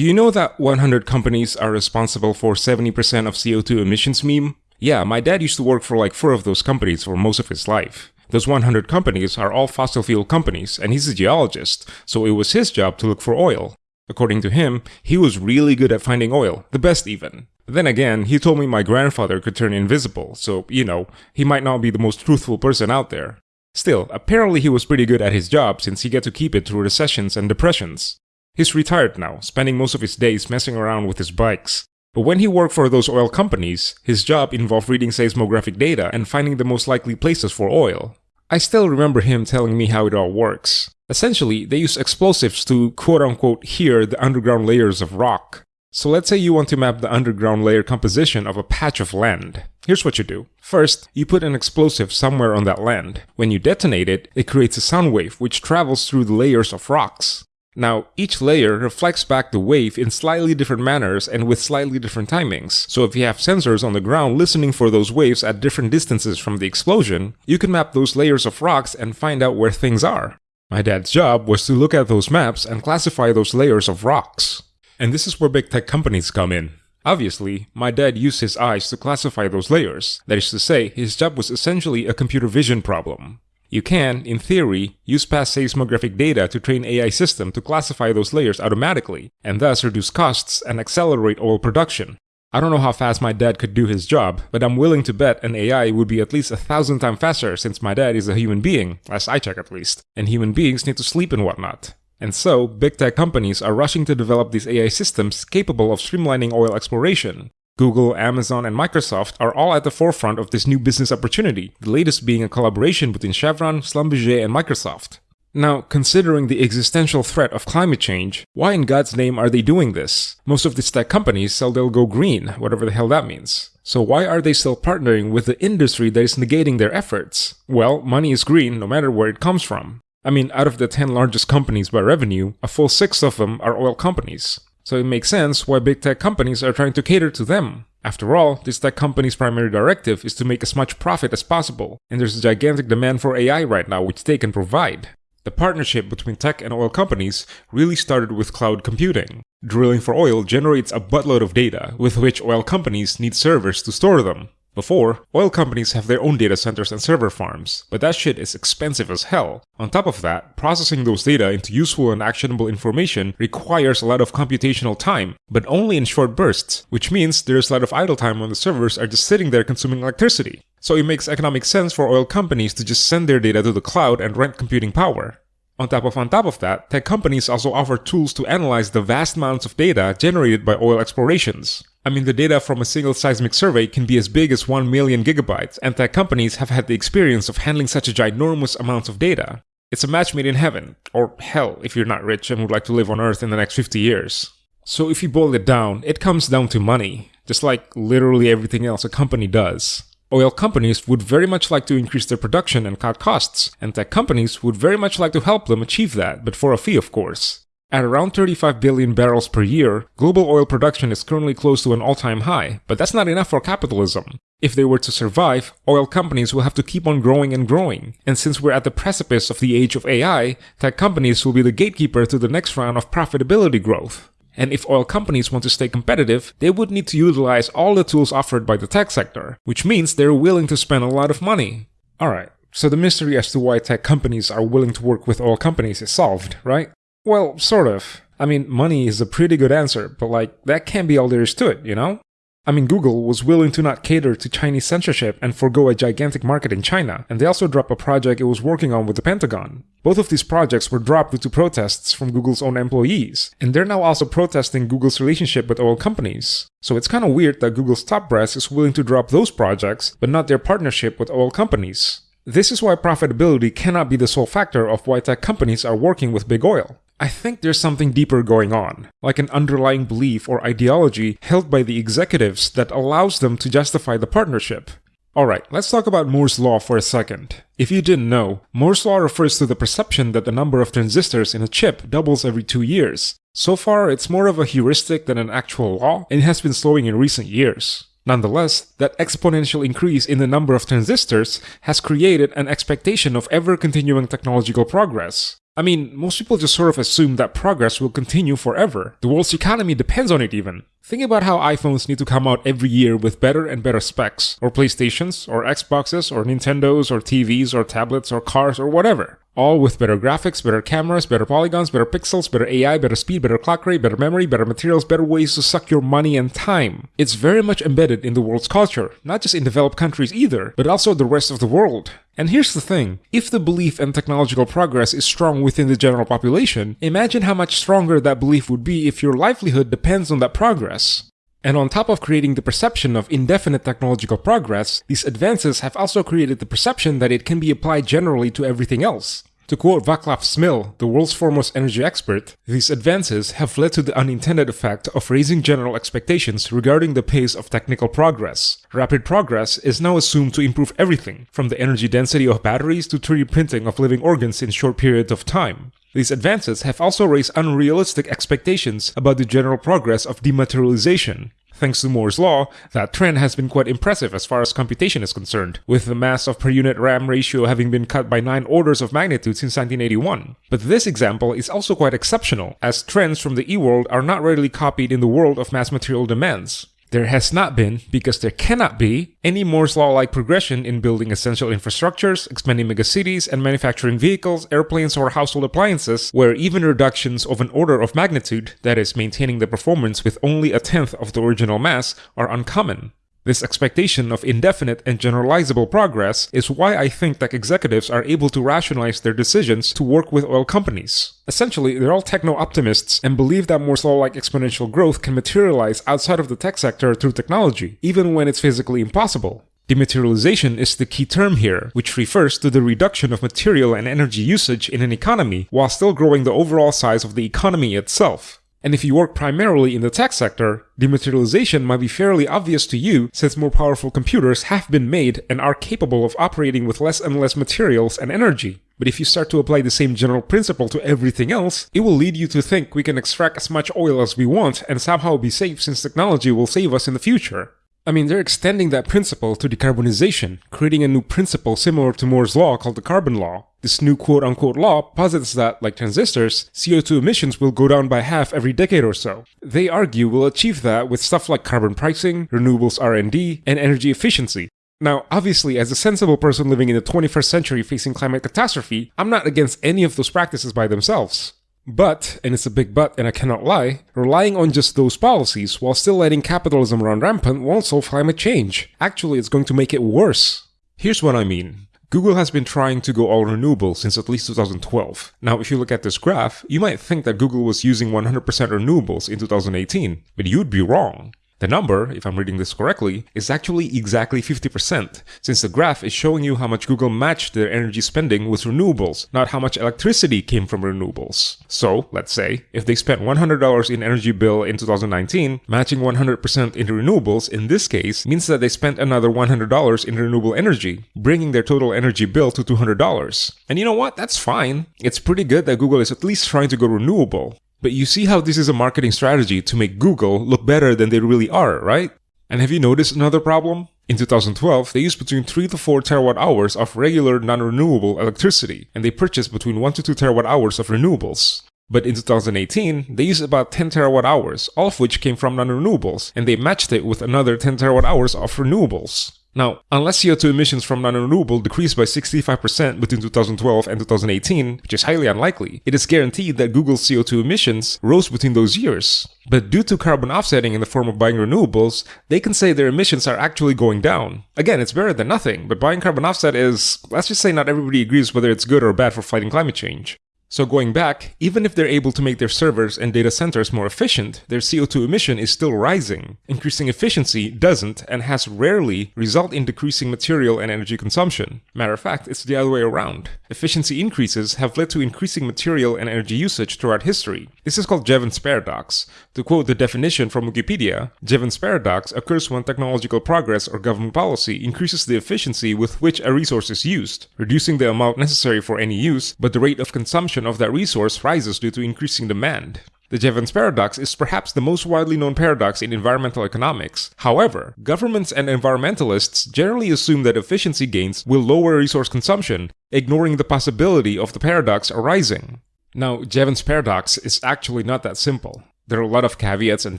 Do you know that 100 companies are responsible for 70% of CO2 emissions meme? Yeah, my dad used to work for like four of those companies for most of his life. Those 100 companies are all fossil fuel companies, and he's a geologist, so it was his job to look for oil. According to him, he was really good at finding oil, the best even. Then again, he told me my grandfather could turn invisible, so, you know, he might not be the most truthful person out there. Still, apparently he was pretty good at his job since he got to keep it through recessions and depressions. He's retired now, spending most of his days messing around with his bikes. But when he worked for those oil companies, his job involved reading seismographic data and finding the most likely places for oil. I still remember him telling me how it all works. Essentially, they use explosives to quote-unquote hear the underground layers of rock. So let's say you want to map the underground layer composition of a patch of land. Here's what you do. First, you put an explosive somewhere on that land. When you detonate it, it creates a sound wave which travels through the layers of rocks. Now, each layer reflects back the wave in slightly different manners and with slightly different timings. So if you have sensors on the ground listening for those waves at different distances from the explosion, you can map those layers of rocks and find out where things are. My dad's job was to look at those maps and classify those layers of rocks. And this is where big tech companies come in. Obviously, my dad used his eyes to classify those layers. That is to say, his job was essentially a computer vision problem. You can, in theory, use past seismographic data to train AI system to classify those layers automatically, and thus reduce costs and accelerate oil production. I don't know how fast my dad could do his job, but I'm willing to bet an AI would be at least a thousand times faster since my dad is a human being, as I check at least, and human beings need to sleep and whatnot. And so, big tech companies are rushing to develop these AI systems capable of streamlining oil exploration, Google, Amazon, and Microsoft are all at the forefront of this new business opportunity, the latest being a collaboration between Chevron, Schlumberger, and Microsoft. Now, considering the existential threat of climate change, why in God's name are they doing this? Most of these tech companies sell they'll go green, whatever the hell that means. So why are they still partnering with the industry that is negating their efforts? Well, money is green no matter where it comes from. I mean, out of the 10 largest companies by revenue, a full 6 of them are oil companies. So it makes sense why big tech companies are trying to cater to them. After all, this tech company's primary directive is to make as much profit as possible, and there's a gigantic demand for AI right now which they can provide. The partnership between tech and oil companies really started with cloud computing. Drilling for oil generates a buttload of data, with which oil companies need servers to store them. Before, oil companies have their own data centers and server farms, but that shit is expensive as hell. On top of that, processing those data into useful and actionable information requires a lot of computational time, but only in short bursts, which means there's a lot of idle time when the servers are just sitting there consuming electricity. So it makes economic sense for oil companies to just send their data to the cloud and rent computing power. On top of on top of that, tech companies also offer tools to analyze the vast amounts of data generated by oil explorations. I mean, the data from a single seismic survey can be as big as 1 million gigabytes, and tech companies have had the experience of handling such a ginormous amount of data. It's a match made in heaven, or hell if you're not rich and would like to live on Earth in the next 50 years. So if you boil it down, it comes down to money, just like literally everything else a company does. Oil companies would very much like to increase their production and cut costs, and tech companies would very much like to help them achieve that, but for a fee of course. At around 35 billion barrels per year, global oil production is currently close to an all-time high, but that's not enough for capitalism. If they were to survive, oil companies will have to keep on growing and growing. And since we're at the precipice of the age of AI, tech companies will be the gatekeeper to the next round of profitability growth. And if oil companies want to stay competitive, they would need to utilize all the tools offered by the tech sector, which means they're willing to spend a lot of money. Alright, so the mystery as to why tech companies are willing to work with oil companies is solved, right? Well, sort of. I mean, money is a pretty good answer, but like, that can't be all there is to it, you know? I mean, Google was willing to not cater to Chinese censorship and forego a gigantic market in China, and they also dropped a project it was working on with the Pentagon. Both of these projects were dropped due to protests from Google's own employees, and they're now also protesting Google's relationship with oil companies. So it's kinda weird that Google's top brass is willing to drop those projects, but not their partnership with oil companies. This is why profitability cannot be the sole factor of why tech companies are working with big oil. I think there's something deeper going on, like an underlying belief or ideology held by the executives that allows them to justify the partnership. Alright, let's talk about Moore's Law for a second. If you didn't know, Moore's Law refers to the perception that the number of transistors in a chip doubles every two years. So far, it's more of a heuristic than an actual law, and it has been slowing in recent years. Nonetheless, that exponential increase in the number of transistors has created an expectation of ever-continuing technological progress. I mean, most people just sort of assume that progress will continue forever. The world's economy depends on it even. Think about how iPhones need to come out every year with better and better specs, or PlayStations, or Xboxes, or Nintendos, or TVs, or tablets, or cars, or whatever. All with better graphics, better cameras, better polygons, better pixels, better AI, better speed, better clock rate, better memory, better materials, better ways to suck your money and time. It's very much embedded in the world's culture, not just in developed countries either, but also the rest of the world. And here's the thing if the belief in technological progress is strong within the general population, imagine how much stronger that belief would be if your livelihood depends on that progress. And on top of creating the perception of indefinite technological progress, these advances have also created the perception that it can be applied generally to everything else. To quote Vaclav Smil, the world's foremost energy expert, these advances have led to the unintended effect of raising general expectations regarding the pace of technical progress. Rapid progress is now assumed to improve everything, from the energy density of batteries to 3D printing of living organs in short periods of time. These advances have also raised unrealistic expectations about the general progress of dematerialization. Thanks to Moore's law, that trend has been quite impressive as far as computation is concerned, with the mass of per unit RAM ratio having been cut by 9 orders of magnitude since 1981. But this example is also quite exceptional, as trends from the e-world are not readily copied in the world of mass material demands. There has not been, because there cannot be, any Moore's Law like progression in building essential infrastructures, expanding megacities, and manufacturing vehicles, airplanes, or household appliances, where even reductions of an order of magnitude, that is, maintaining the performance with only a tenth of the original mass, are uncommon. This expectation of indefinite and generalizable progress is why I think that executives are able to rationalize their decisions to work with oil companies. Essentially, they're all techno-optimists and believe that Moore's law-like exponential growth can materialize outside of the tech sector through technology, even when it's physically impossible. Dematerialization is the key term here, which refers to the reduction of material and energy usage in an economy while still growing the overall size of the economy itself. And if you work primarily in the tech sector, dematerialization might be fairly obvious to you since more powerful computers have been made and are capable of operating with less and less materials and energy. But if you start to apply the same general principle to everything else, it will lead you to think we can extract as much oil as we want and somehow be safe since technology will save us in the future. I mean, they're extending that principle to decarbonization, creating a new principle similar to Moore's law called the carbon law. This new quote unquote law posits that, like transistors, CO2 emissions will go down by half every decade or so. They argue we'll achieve that with stuff like carbon pricing, renewables R&D, and energy efficiency. Now, obviously, as a sensible person living in the 21st century facing climate catastrophe, I'm not against any of those practices by themselves. But, and it's a big but and I cannot lie, relying on just those policies while still letting capitalism run rampant won't solve climate change. Actually, it's going to make it worse. Here's what I mean. Google has been trying to go all renewable since at least 2012. Now, if you look at this graph, you might think that Google was using 100% renewables in 2018, but you'd be wrong. The number, if I'm reading this correctly, is actually exactly 50%, since the graph is showing you how much Google matched their energy spending with renewables, not how much electricity came from renewables. So, let's say, if they spent $100 in energy bill in 2019, matching 100% into renewables in this case means that they spent another $100 in renewable energy, bringing their total energy bill to $200. And you know what? That's fine. It's pretty good that Google is at least trying to go renewable. But you see how this is a marketing strategy to make Google look better than they really are, right? And have you noticed another problem? In 2012, they used between 3 to 4 terawatt hours of regular non-renewable electricity, and they purchased between 1 to 2 terawatt hours of renewables. But in 2018, they used about 10 terawatt hours, all of which came from non-renewables, and they matched it with another 10 terawatt hours of renewables. Now, unless CO2 emissions from non-renewable decreased by 65% between 2012 and 2018, which is highly unlikely, it is guaranteed that Google's CO2 emissions rose between those years. But due to carbon offsetting in the form of buying renewables, they can say their emissions are actually going down. Again, it's better than nothing, but buying carbon offset is, let's just say not everybody agrees whether it's good or bad for fighting climate change. So going back, even if they're able to make their servers and data centers more efficient, their CO2 emission is still rising. Increasing efficiency doesn't and has rarely result in decreasing material and energy consumption. Matter of fact, it's the other way around. Efficiency increases have led to increasing material and energy usage throughout history. This is called Jevons paradox. To quote the definition from Wikipedia, Jevons paradox occurs when technological progress or government policy increases the efficiency with which a resource is used, reducing the amount necessary for any use, but the rate of consumption of that resource rises due to increasing demand. The Jevons paradox is perhaps the most widely known paradox in environmental economics. However, governments and environmentalists generally assume that efficiency gains will lower resource consumption, ignoring the possibility of the paradox arising. Now, Jevons paradox is actually not that simple. There are a lot of caveats and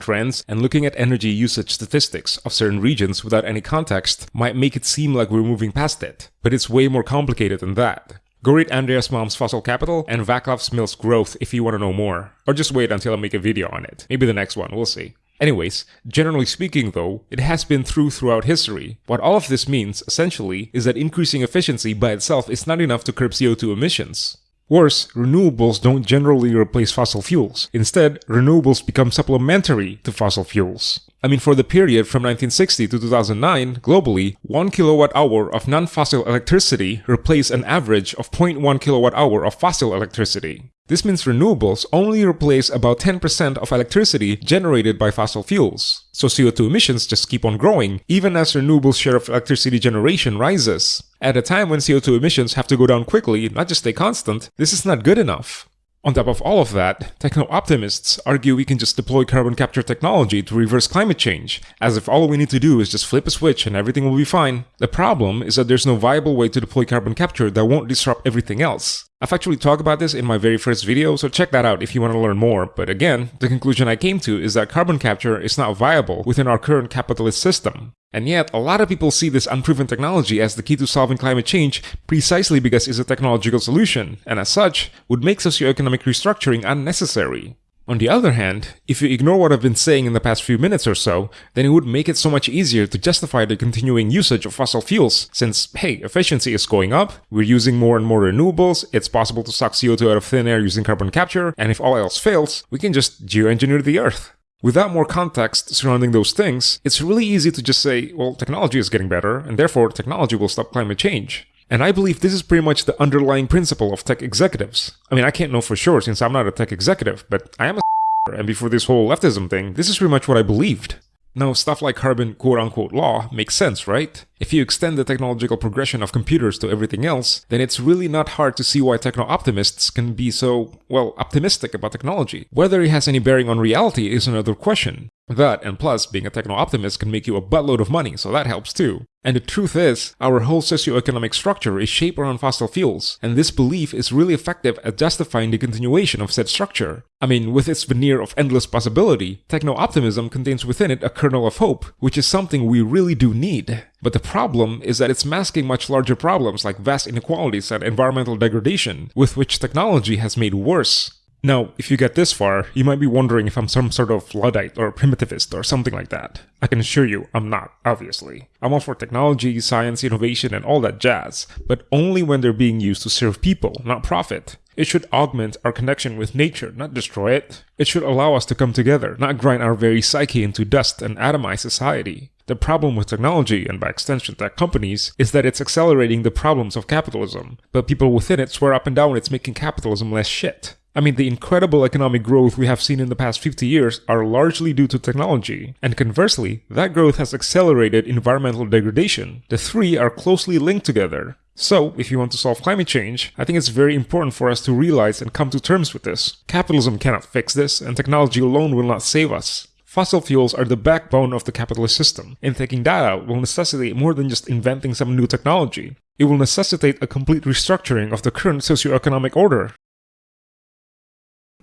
trends, and looking at energy usage statistics of certain regions without any context might make it seem like we're moving past it. But it's way more complicated than that. Go read Andreas Malm's Fossil Capital and Vaclav Smil's Growth if you want to know more. Or just wait until I make a video on it. Maybe the next one, we'll see. Anyways, generally speaking though, it has been true throughout history. What all of this means, essentially, is that increasing efficiency by itself is not enough to curb CO2 emissions. Worse, renewables don't generally replace fossil fuels. Instead, renewables become supplementary to fossil fuels. I mean, for the period from 1960 to 2009, globally, 1 kilowatt hour of non-fossil electricity replaced an average of 0.1 kilowatt hour of fossil electricity. This means renewables only replace about 10% of electricity generated by fossil fuels. So CO2 emissions just keep on growing, even as renewables share of electricity generation rises. At a time when CO2 emissions have to go down quickly, not just stay constant, this is not good enough. On top of all of that, techno-optimists argue we can just deploy carbon capture technology to reverse climate change, as if all we need to do is just flip a switch and everything will be fine. The problem is that there's no viable way to deploy carbon capture that won't disrupt everything else. I've actually talked about this in my very first video, so check that out if you want to learn more, but again, the conclusion I came to is that carbon capture is not viable within our current capitalist system. And yet, a lot of people see this unproven technology as the key to solving climate change precisely because it's a technological solution, and as such, would make socioeconomic restructuring unnecessary. On the other hand, if you ignore what I've been saying in the past few minutes or so, then it would make it so much easier to justify the continuing usage of fossil fuels, since, hey, efficiency is going up, we're using more and more renewables, it's possible to suck CO2 out of thin air using carbon capture, and if all else fails, we can just geoengineer the Earth. Without more context surrounding those things, it's really easy to just say, well, technology is getting better, and therefore technology will stop climate change. And I believe this is pretty much the underlying principle of tech executives. I mean, I can't know for sure since I'm not a tech executive, but I am a and before this whole leftism thing, this is pretty much what I believed. Now, stuff like carbon quote-unquote law makes sense, right? If you extend the technological progression of computers to everything else, then it's really not hard to see why techno-optimists can be so, well, optimistic about technology. Whether it has any bearing on reality is another question. That, and plus, being a techno-optimist can make you a buttload of money, so that helps too. And the truth is, our whole socioeconomic structure is shaped around fossil fuels, and this belief is really effective at justifying the continuation of said structure. I mean, with its veneer of endless possibility, techno-optimism contains within it a kernel of hope, which is something we really do need. But the problem is that it's masking much larger problems like vast inequalities and environmental degradation, with which technology has made worse. Now, if you get this far, you might be wondering if I'm some sort of Luddite or primitivist or something like that. I can assure you, I'm not, obviously. I'm all for technology, science, innovation, and all that jazz, but only when they're being used to serve people, not profit. It should augment our connection with nature, not destroy it. It should allow us to come together, not grind our very psyche into dust and atomize society. The problem with technology, and by extension tech companies, is that it's accelerating the problems of capitalism, but people within it swear up and down it's making capitalism less shit. I mean, the incredible economic growth we have seen in the past 50 years are largely due to technology, and conversely, that growth has accelerated environmental degradation. The three are closely linked together. So, if you want to solve climate change, I think it's very important for us to realize and come to terms with this. Capitalism cannot fix this, and technology alone will not save us. Fossil fuels are the backbone of the capitalist system, and taking that out will necessitate more than just inventing some new technology. It will necessitate a complete restructuring of the current socio-economic order,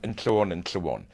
and so on and so on.